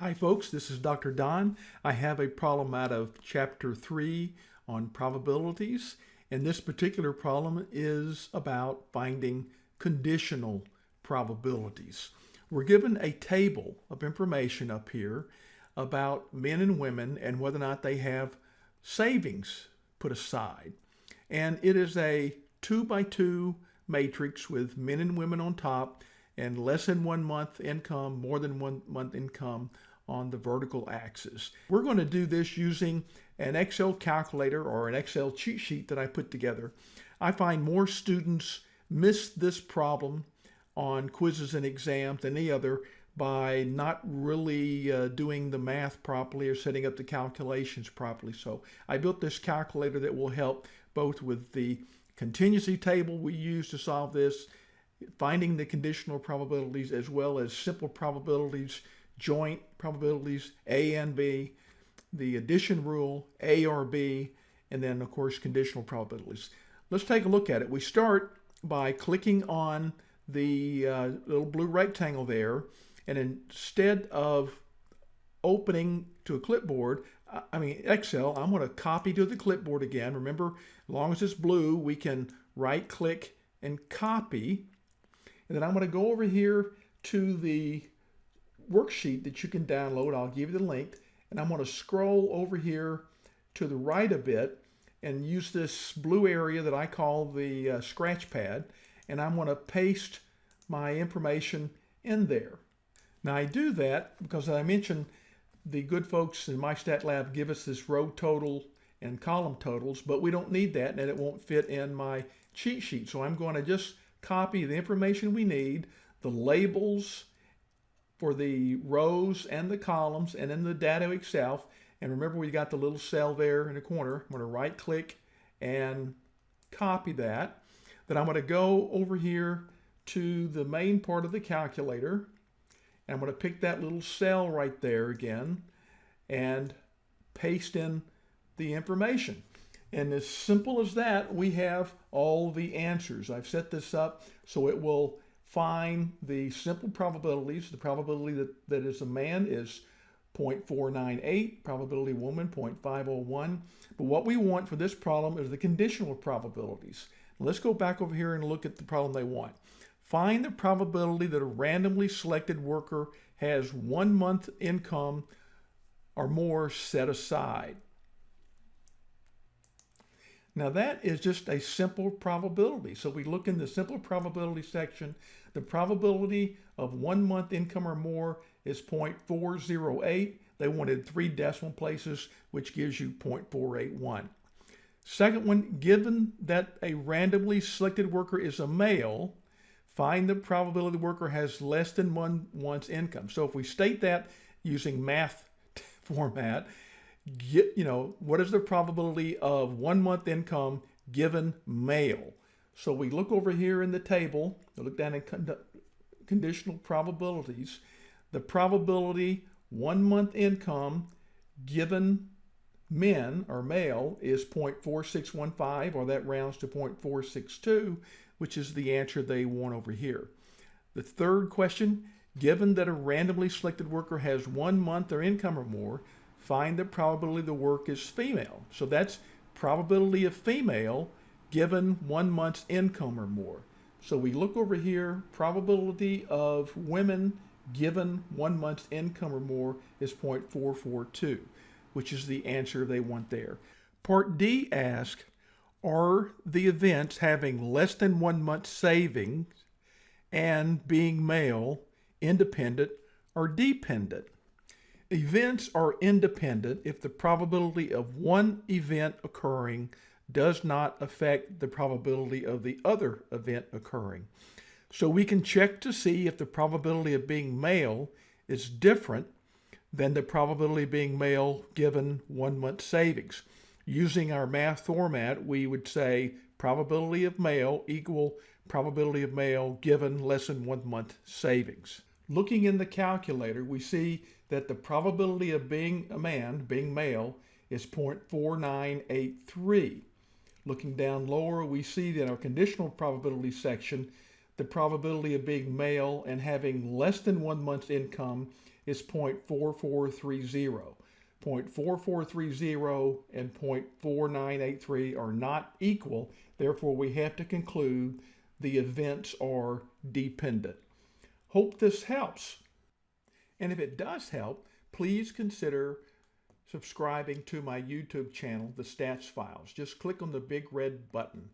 Hi folks, this is Dr. Don. I have a problem out of chapter 3 on probabilities and this particular problem is about finding conditional probabilities. We're given a table of information up here about men and women and whether or not they have savings put aside. And it is a two by two matrix with men and women on top and less than one month income, more than one month income on the vertical axis. We're going to do this using an Excel calculator or an Excel cheat sheet that I put together. I find more students miss this problem on quizzes and exams than any other by not really uh, doing the math properly or setting up the calculations properly. So I built this calculator that will help both with the contingency table we use to solve this, finding the conditional probabilities as well as simple probabilities joint probabilities, A and B, the addition rule, A or B, and then of course conditional probabilities. Let's take a look at it. We start by clicking on the uh, little blue rectangle there, and instead of opening to a clipboard, I mean Excel, I'm going to copy to the clipboard again. Remember, as long as it's blue, we can right click and copy. And then I'm going to go over here to the worksheet that you can download. I'll give you the link. And I'm going to scroll over here to the right a bit and use this blue area that I call the uh, scratch pad. And I'm going to paste my information in there. Now I do that because I mentioned the good folks in MyStatLab give us this row total and column totals, but we don't need that and it won't fit in my cheat sheet. So I'm going to just copy the information we need, the labels for the rows and the columns and in the data itself. And remember we got the little cell there in the corner. I'm going to right click and copy that. Then I'm going to go over here to the main part of the calculator. And I'm going to pick that little cell right there again and paste in the information. And as simple as that, we have all the answers. I've set this up so it will find the simple probabilities. The probability that, that is a man is 0.498, probability woman 0.501. But what we want for this problem is the conditional probabilities. Let's go back over here and look at the problem they want. Find the probability that a randomly selected worker has one month income or more set aside. Now that is just a simple probability. So we look in the simple probability section. The probability of one month income or more is 0.408. They wanted three decimal places, which gives you 0.481. Second one, given that a randomly selected worker is a male, find the probability the worker has less than one month's income. So if we state that using math format, get, you know, what is the probability of one month income given male? So we look over here in the table, look down in con conditional probabilities, the probability one month income given men or male is 0.4615 or that rounds to 0.462 which is the answer they want over here. The third question, given that a randomly selected worker has one month or income or more, find the probability the work is female. So that's probability of female given one month's income or more. So we look over here, probability of women given one month's income or more is 0.442, which is the answer they want there. Part D asks, are the events having less than one month's savings and being male independent or dependent? Events are independent if the probability of one event occurring does not affect the probability of the other event occurring. So we can check to see if the probability of being male is different than the probability of being male given one month savings. Using our math format, we would say probability of male equal probability of male given less than one month savings. Looking in the calculator, we see that the probability of being a man, being male, is 0.4983. Looking down lower, we see that in our conditional probability section, the probability of being male and having less than one month's income is 0.4430. 0.4430 and 0.4983 are not equal. Therefore, we have to conclude the events are dependent. Hope this helps. And if it does help, please consider subscribing to my YouTube channel, The Stats Files. Just click on the big red button.